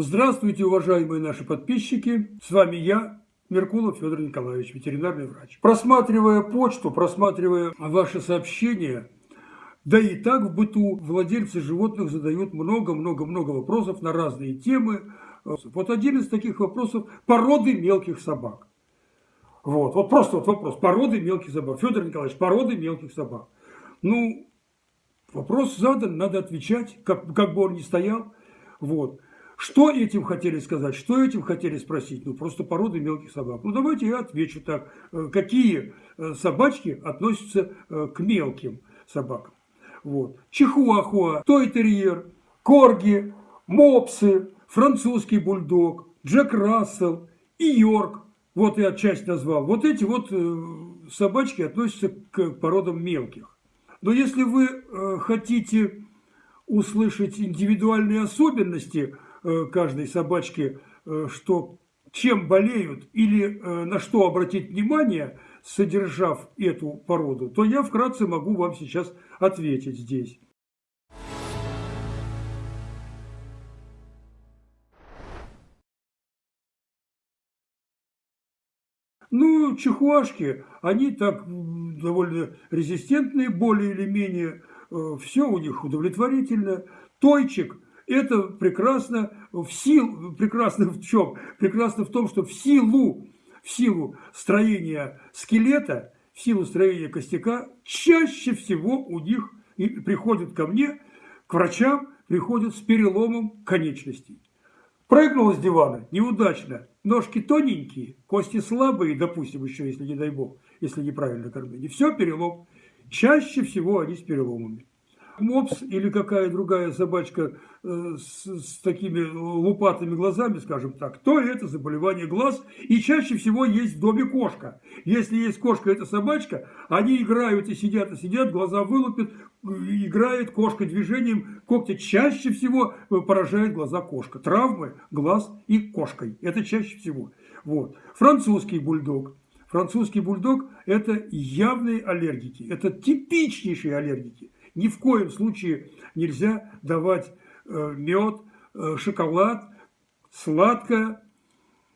Здравствуйте, уважаемые наши подписчики. С вами я, Меркулов Федор Николаевич, ветеринарный врач. Просматривая почту, просматривая ваши сообщения, да и так в быту владельцы животных задают много-много-много вопросов на разные темы. Вот один из таких вопросов – породы мелких собак. Вот, вот просто вот вопрос. Породы мелких собак. Федор Николаевич, породы мелких собак. Ну, вопрос задан, надо отвечать, как, как бы он ни стоял. Вот. Что этим хотели сказать, что этим хотели спросить? Ну, просто породы мелких собак. Ну, давайте я отвечу так. Э, какие э, собачки относятся э, к мелким собакам? Вот. Чихуахуа, той-терьер, корги, мопсы, французский бульдог, Джек Рассел и Йорк. Вот я часть назвал. Вот эти вот собачки относятся к породам мелких. Но если вы хотите услышать индивидуальные особенности – каждой собачки, э, что чем болеют или э, на что обратить внимание, содержав эту породу, то я вкратце могу вам сейчас ответить здесь. Ну, чихуашки, они так довольно резистентные, более или менее, все у них удовлетворительно. Тойчик – это прекрасно в силу, прекрасно в чем? Прекрасно в том, что в силу, в силу строения скелета, в силу строения костяка, чаще всего у них и приходят ко мне, к врачам, приходят с переломом конечностей. Прыгнул с дивана, неудачно, ножки тоненькие, кости слабые, допустим, еще, если не дай бог, если неправильно кормили. Все перелом. Чаще всего они с переломами мопс или какая другая собачка э, с, с такими лупатыми глазами, скажем так, то это заболевание глаз. И чаще всего есть в доме кошка. Если есть кошка, это собачка, они играют и сидят, и сидят, глаза вылупят, играет кошка движением когтя. Чаще всего поражает глаза кошка. Травмы глаз и кошкой. Это чаще всего. Вот. Французский бульдог. Французский бульдог – это явные аллергики, это типичнейшие аллергики. Ни в коем случае нельзя давать э, мед, э, шоколад, сладкое,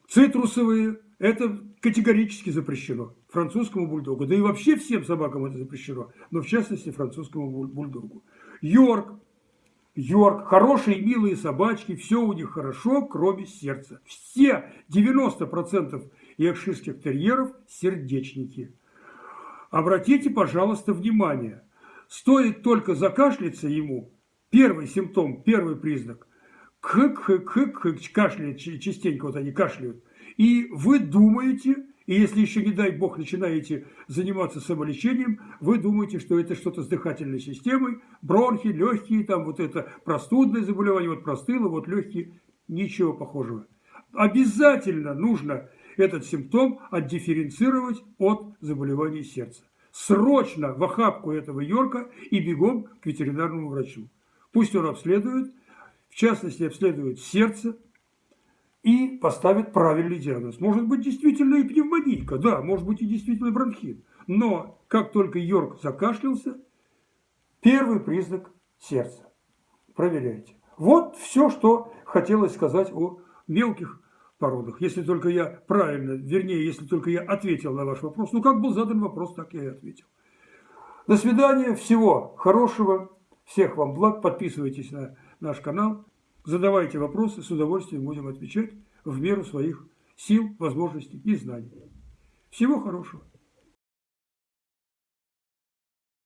цитрусовые. Это категорически запрещено французскому бульдогу. Да и вообще всем собакам это запрещено, но в частности французскому бульдогу. Йорк. Йорк. Хорошие, милые собачки, все у них хорошо, кроме сердца. Все 90% йоркширских терьеров сердечники. Обратите, пожалуйста, внимание – Стоит только закашляться ему, первый симптом, первый признак, кык-кык-кык, кашляет частенько, вот они кашляют, и вы думаете, и если еще, не дай бог, начинаете заниматься самолечением, вы думаете, что это что-то с дыхательной системой, бронхи, легкие, там вот это простудное заболевание, вот простыло, вот легкие, ничего похожего. Обязательно нужно этот симптом отдифференцировать от заболевания сердца срочно в охапку этого Йорка и бегом к ветеринарному врачу. Пусть он обследует, в частности обследует сердце и поставит правильный диагноз. Может быть действительно и пневмонийка, да, может быть и действительно бронхит. Но как только Йорк закашлялся, первый признак сердца. Проверяйте. Вот все, что хотелось сказать о мелких породах. Если только я правильно, вернее, если только я ответил на ваш вопрос. Ну, как был задан вопрос, так я и ответил. До свидания, всего хорошего, всех вам благ. Подписывайтесь на наш канал, задавайте вопросы, с удовольствием будем отвечать в меру своих сил, возможностей и знаний. Всего хорошего.